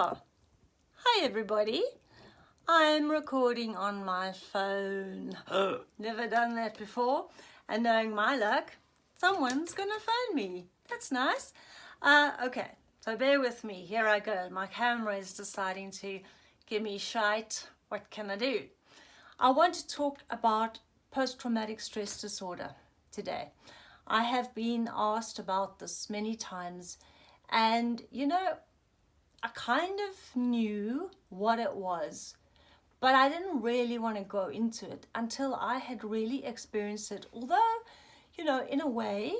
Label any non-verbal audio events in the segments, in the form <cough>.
Hi everybody. I'm recording on my phone. <gasps> Never done that before. And knowing my luck, someone's gonna phone me. That's nice. Uh, okay, so bear with me. Here I go. My camera is deciding to give me shite. What can I do? I want to talk about post-traumatic stress disorder today. I have been asked about this many times and you know I kind of knew what it was but I didn't really want to go into it until I had really experienced it. Although you know in a way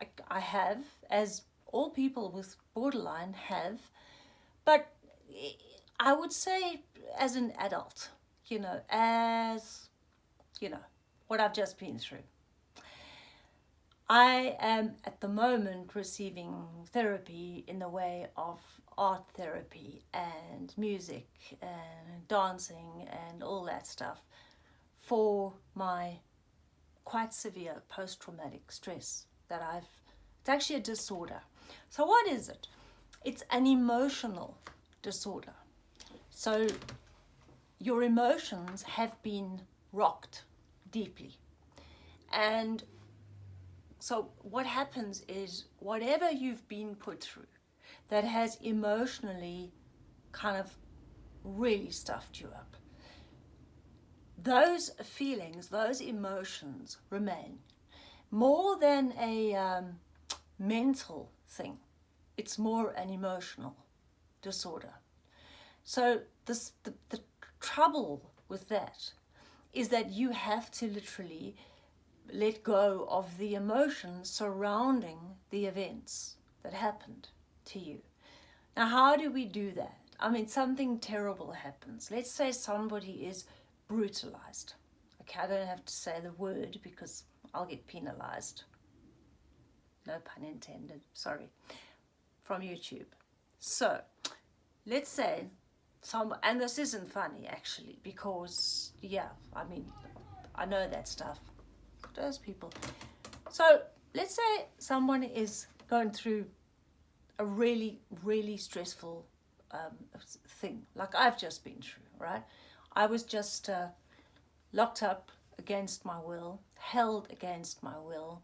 I, I have as all people with borderline have but I would say as an adult you know as you know what I've just been through. I am at the moment receiving therapy in the way of art therapy and music and dancing and all that stuff for my quite severe post-traumatic stress that I've, it's actually a disorder. So what is it? It's an emotional disorder. So your emotions have been rocked deeply. And so what happens is whatever you've been put through that has emotionally kind of really stuffed you up, those feelings, those emotions remain more than a um, mental thing. It's more an emotional disorder. So this, the, the trouble with that is that you have to literally let go of the emotions surrounding the events that happened to you. Now, how do we do that? I mean, something terrible happens. Let's say somebody is brutalized. Okay, I don't have to say the word because I'll get penalized. No pun intended, sorry, from YouTube. So, let's say some, and this isn't funny actually, because yeah, I mean, I know that stuff those people. So let's say someone is going through a really, really stressful um, thing, like I've just been through, right? I was just uh, locked up against my will, held against my will,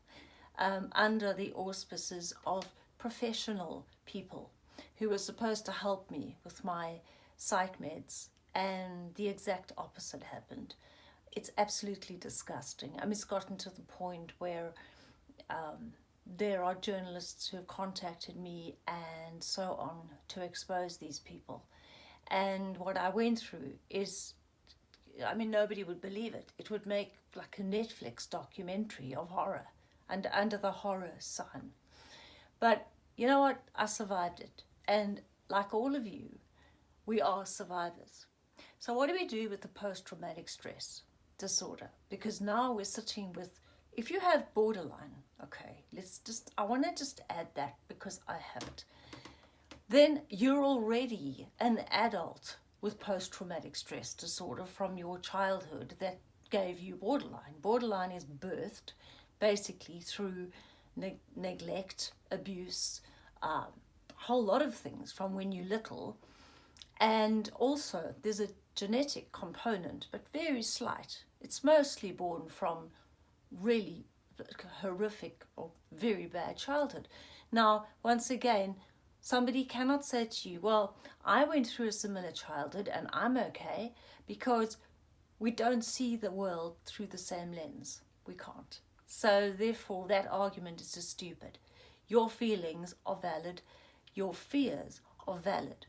um, under the auspices of professional people who were supposed to help me with my psych meds and the exact opposite happened it's absolutely disgusting. I mean, it's gotten to the point where um, there are journalists who have contacted me and so on to expose these people. And what I went through is, I mean, nobody would believe it. It would make like a Netflix documentary of horror and under the horror sign. But you know what? I survived it. And like all of you, we are survivors. So what do we do with the post-traumatic stress? disorder because now we're sitting with if you have borderline okay let's just i want to just add that because i have it. Then you're already an adult with post-traumatic stress disorder from your childhood that gave you borderline. Borderline is birthed basically through ne neglect abuse um, a whole lot of things from when you're little. And also there's a genetic component but very slight. It's mostly born from really horrific or very bad childhood. Now, once again, somebody cannot say to you, well, I went through a similar childhood and I'm okay because we don't see the world through the same lens. We can't. So therefore, that argument is just stupid. Your feelings are valid. Your fears are valid.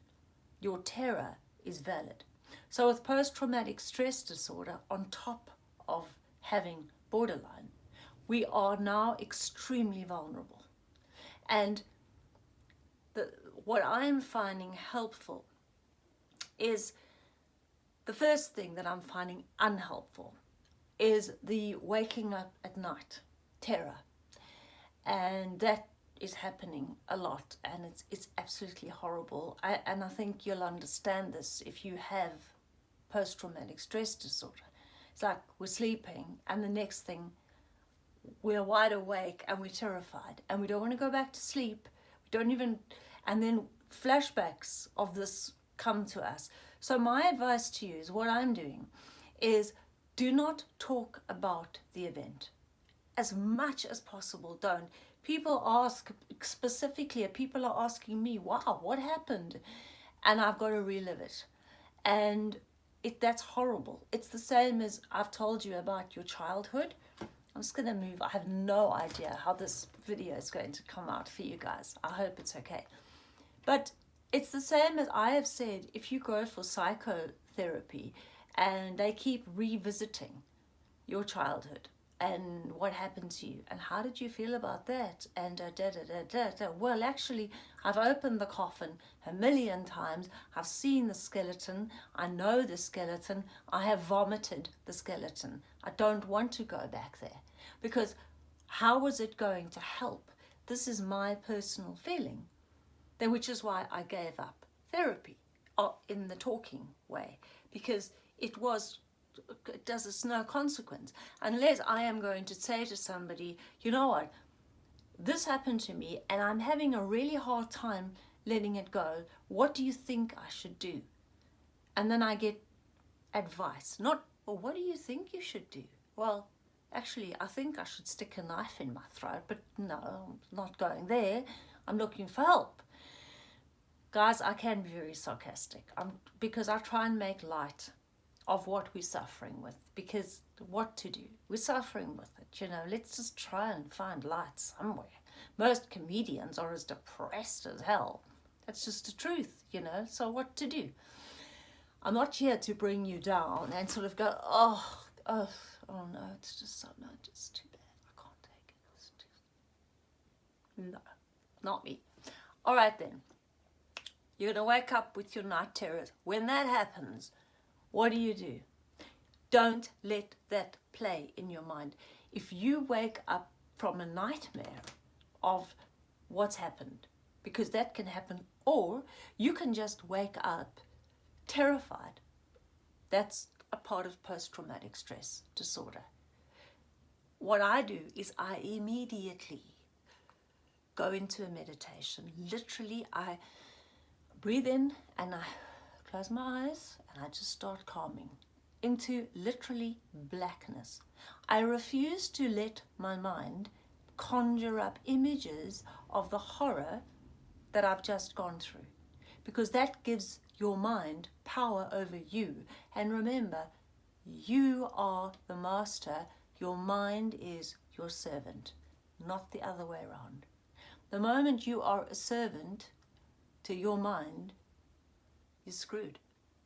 Your terror is valid. So with post-traumatic stress disorder on top of having borderline, we are now extremely vulnerable. And the, what I'm finding helpful is the first thing that I'm finding unhelpful is the waking up at night terror. And that is happening a lot and it's, it's absolutely horrible. I, and I think you'll understand this if you have post-traumatic stress disorder. It's like we're sleeping and the next thing we're wide awake and we're terrified and we don't want to go back to sleep. We don't even, and then flashbacks of this come to us. So my advice to you is what I'm doing is do not talk about the event as much as possible. Don't. People ask specifically, people are asking me, wow, what happened? And I've got to relive it. And it that's horrible. It's the same as I've told you about your childhood. I'm just going to move. I have no idea how this video is going to come out for you guys. I hope it's okay. But it's the same as I have said, if you go for psychotherapy and they keep revisiting your childhood and what happened to you? And how did you feel about that? And uh, da, da, da, da, da. well actually I've opened the coffin a million times. I've seen the skeleton. I know the skeleton. I have vomited the skeleton. I don't want to go back there because how was it going to help? This is my personal feeling then which is why I gave up therapy uh, in the talking way because it was does it's no consequence. Unless I am going to say to somebody you know what? This happened to me and I'm having a really hard time letting it go. What do you think I should do? And then I get advice. Not well what do you think you should do? Well actually I think I should stick a knife in my throat but no I'm not going there. I'm looking for help. Guys I can be very sarcastic. I'm, because I try and make light of what we're suffering with because what to do? We're suffering with it you know? Let's just try and find light somewhere. Most comedians are as depressed as hell. That's just the truth you know? So what to do? I'm not here to bring you down and sort of go oh oh oh no it's just so no it's too bad. I can't take it. It's too... no not me. All right then. You're going to wake up with your night terrors. When that happens what do you do? Don't let that play in your mind. If you wake up from a nightmare of what's happened, because that can happen, or you can just wake up terrified. That's a part of post-traumatic stress disorder. What I do is I immediately go into a meditation. Literally, I breathe in and I close my eyes and I just start calming into literally blackness. I refuse to let my mind conjure up images of the horror that I've just gone through because that gives your mind power over you. And remember, you are the master, your mind is your servant, not the other way around. The moment you are a servant to your mind, you're screwed.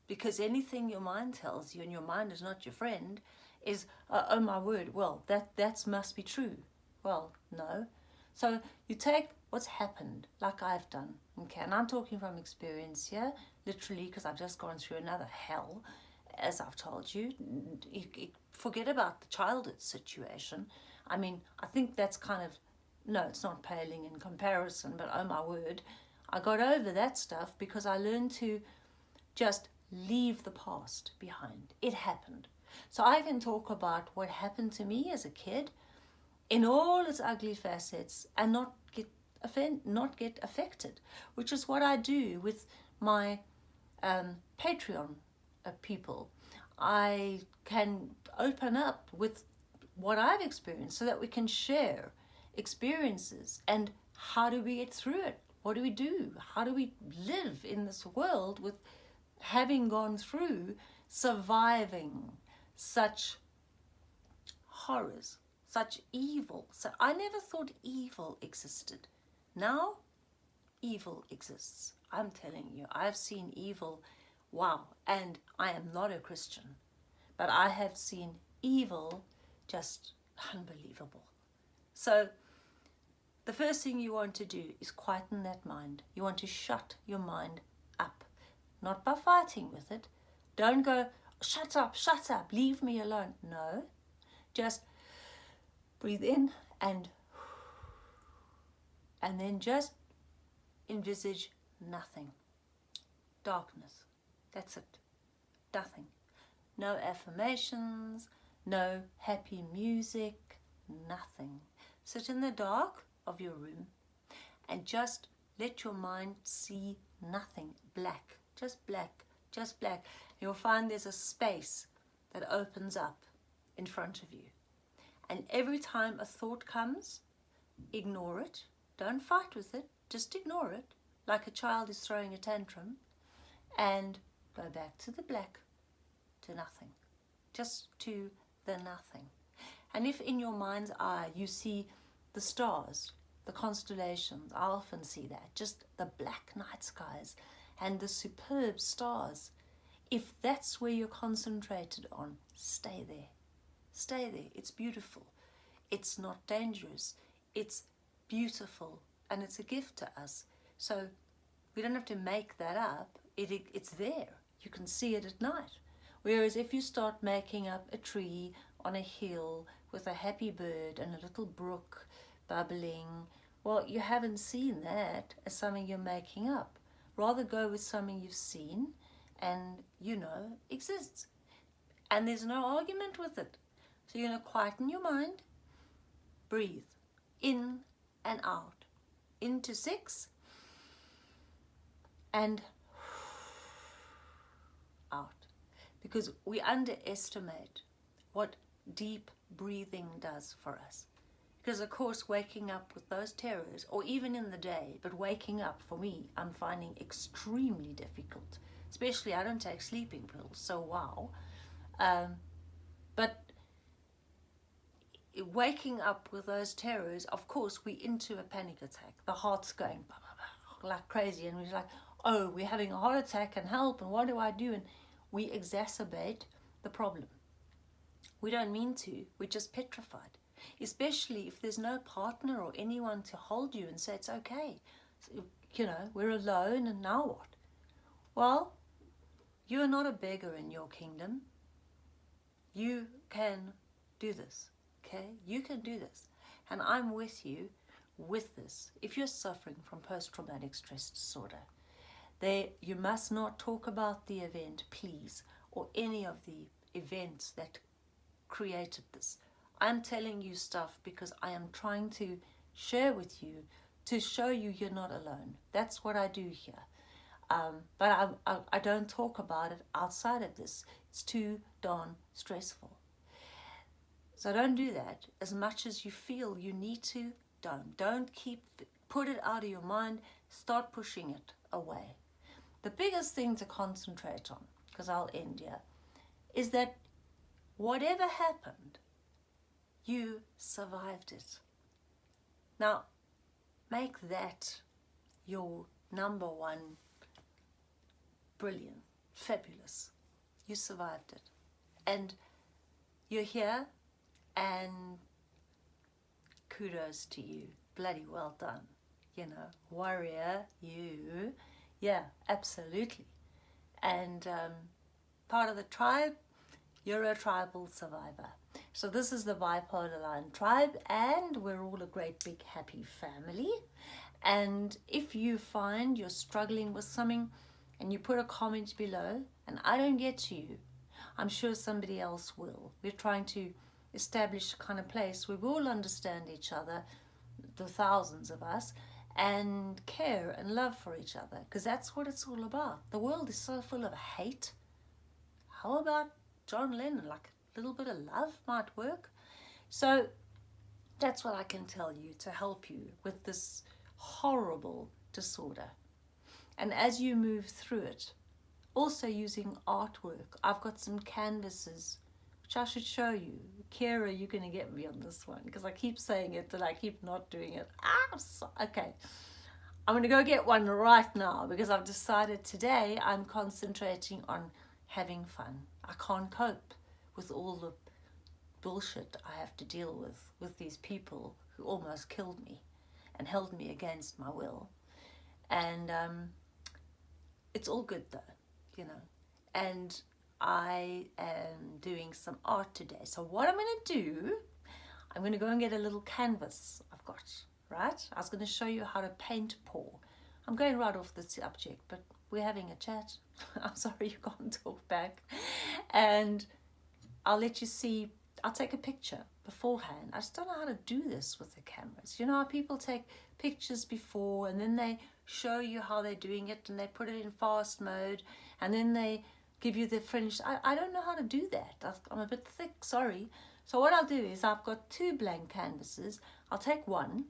Because anything your mind tells you, and your mind is not your friend, is, uh, oh my word, well, that, that must be true. Well, no. So you take what's happened, like I've done, okay? And I'm talking from experience here, literally, because I've just gone through another hell, as I've told you. forget about the childhood situation. I mean, I think that's kind of, no, it's not paling in comparison, but oh my word, I got over that stuff because I learned to just leave the past behind. It happened. So I can talk about what happened to me as a kid in all its ugly facets and not get offend, not get affected, which is what I do with my um, Patreon uh, people. I can open up with what I've experienced so that we can share experiences and how do we get through it? What do we do? How do we live in this world with having gone through surviving such horrors, such evil. So I never thought evil existed. Now, evil exists. I'm telling you, I've seen evil, wow, and I am not a Christian, but I have seen evil just unbelievable. So the first thing you want to do is quieten that mind. You want to shut your mind not by fighting with it. Don't go, shut up, shut up, leave me alone. No, just breathe in and and then just envisage nothing. Darkness. That's it. Nothing. No affirmations, no happy music, nothing. Sit in the dark of your room and just let your mind see nothing, black, just black, just black. You'll find there's a space that opens up in front of you. And every time a thought comes, ignore it. Don't fight with it. Just ignore it, like a child is throwing a tantrum, and go back to the black, to nothing. Just to the nothing. And if in your mind's eye you see the stars, the constellations, I often see that, just the black night skies and the superb stars. If that's where you're concentrated on, stay there. Stay there. It's beautiful. It's not dangerous. It's beautiful and it's a gift to us. So we don't have to make that up. It, it, it's there. You can see it at night. Whereas if you start making up a tree on a hill with a happy bird and a little brook bubbling, well, you haven't seen that as something you're making up. Rather go with something you've seen and you know exists. And there's no argument with it. So you're going to quieten your mind, breathe in and out. Into six and out. Because we underestimate what deep breathing does for us. Because of course waking up with those terrors, or even in the day, but waking up for me, I'm finding extremely difficult. Especially I don't take sleeping pills, so wow. Um, but waking up with those terrors, of course we into a panic attack. The heart's going like crazy and we're like, oh, we're having a heart attack and help and what do I do? And we exacerbate the problem. We don't mean to, we're just petrified especially if there's no partner or anyone to hold you and say it's okay. You know, we're alone and now what? Well, you are not a beggar in your kingdom. You can do this, okay? You can do this. And I'm with you with this. If you're suffering from post-traumatic stress disorder, there, you must not talk about the event, please, or any of the events that created this. I'm telling you stuff because I am trying to share with you to show you you're not alone. That's what I do here. Um, but I, I, I don't talk about it outside of this. It's too darn stressful. So don't do that. As much as you feel you need to, don't. Don't keep, put it out of your mind. Start pushing it away. The biggest thing to concentrate on, because I'll end here, is that whatever happened, you survived it. Now, make that your number one brilliant, fabulous. You survived it. And you're here and kudos to you. Bloody well done. You know, warrior, you. Yeah, absolutely. And um, part of the tribe, you're a tribal survivor. So this is the Bipolar Line Tribe and we're all a great big happy family. And if you find you're struggling with something and you put a comment below and I don't get to you, I'm sure somebody else will. We're trying to establish a kind of place where we all understand each other, the thousands of us, and care and love for each other because that's what it's all about. The world is so full of hate. How about John Lennon, like little bit of love might work. So that's what I can tell you to help you with this horrible disorder. And as you move through it, also using artwork, I've got some canvases which I should show you. Kira, you're going to get me on this one because I keep saying it and I keep not doing it. Ah, so, okay. I'm going to go get one right now because I've decided today I'm concentrating on having fun. I can't cope with all the bullshit I have to deal with, with these people who almost killed me and held me against my will. And um, it's all good though, you know. And I am doing some art today. So what I'm going to do, I'm going to go and get a little canvas I've got, right? I was going to show you how to paint pour. I'm going right off the subject, but we're having a chat. <laughs> I'm sorry you can't talk back. And I'll let you see, I'll take a picture beforehand. I just don't know how to do this with the cameras. You know how people take pictures before and then they show you how they're doing it and they put it in fast mode and then they give you the finished. I, I don't know how to do that. I'm a bit thick, sorry. So what I'll do is I've got two blank canvases. I'll take one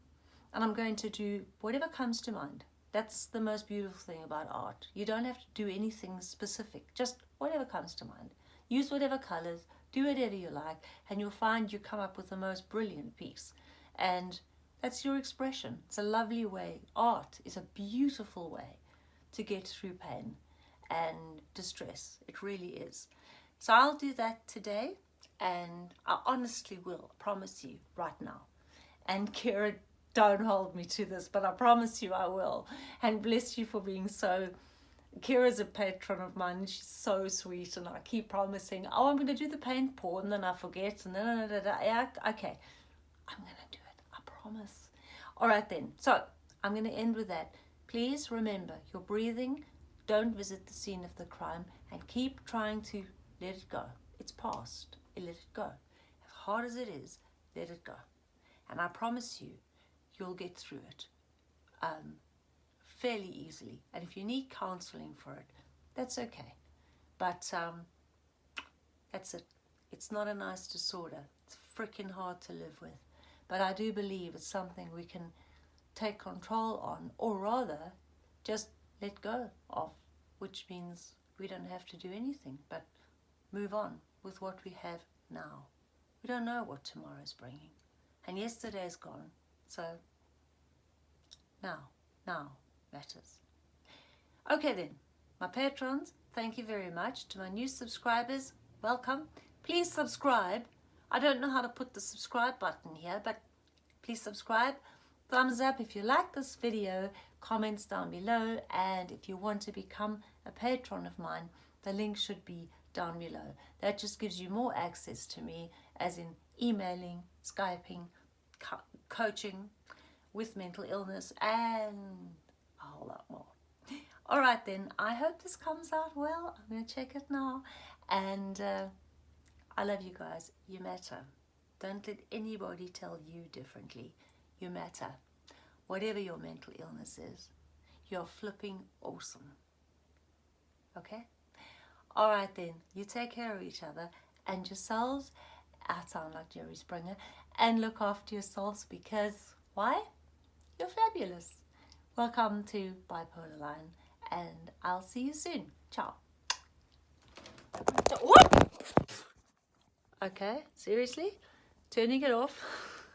and I'm going to do whatever comes to mind. That's the most beautiful thing about art. You don't have to do anything specific, just whatever comes to mind. Use whatever colors, do whatever you like, and you'll find you come up with the most brilliant piece. And that's your expression. It's a lovely way. Art is a beautiful way to get through pain and distress. It really is. So I'll do that today and I honestly will, promise you right now. And <laughs> Kira, don't hold me to this, but I promise you I will. And bless you for being so Kira's a patron of mine she's so sweet and I keep promising, oh, I'm going to do the paint pour and then I forget and then, da, da, da, yeah, okay, I'm going to do it, I promise. All right then, so I'm going to end with that. Please remember, your breathing, don't visit the scene of the crime and keep trying to let it go. It's past, let it go. As hard as it is, let it go. And I promise you, you'll get through it. Um, fairly easily. And if you need counseling for it, that's okay. But um, that's it. It's not a nice disorder. It's freaking hard to live with. But I do believe it's something we can take control on, or rather, just let go of, which means we don't have to do anything but move on with what we have now. We don't know what tomorrow's bringing. And yesterday's gone. So now, now, matters. Okay then, my patrons, thank you very much. To my new subscribers, welcome. Please subscribe. I don't know how to put the subscribe button here, but please subscribe. Thumbs up if you like this video, comments down below, and if you want to become a patron of mine, the link should be down below. That just gives you more access to me, as in emailing, Skyping, co coaching with mental illness, and a whole lot more. All right then, I hope this comes out well. I'm going to check it now. And uh, I love you guys. You matter. Don't let anybody tell you differently. You matter. Whatever your mental illness is, you're flipping awesome. Okay? All right then, you take care of each other and yourselves. I sound like Jerry Springer. And look after yourselves because, why? You're fabulous. Welcome to Bipolar Line and I'll see you soon. Ciao. Okay, seriously? Turning it off? <laughs>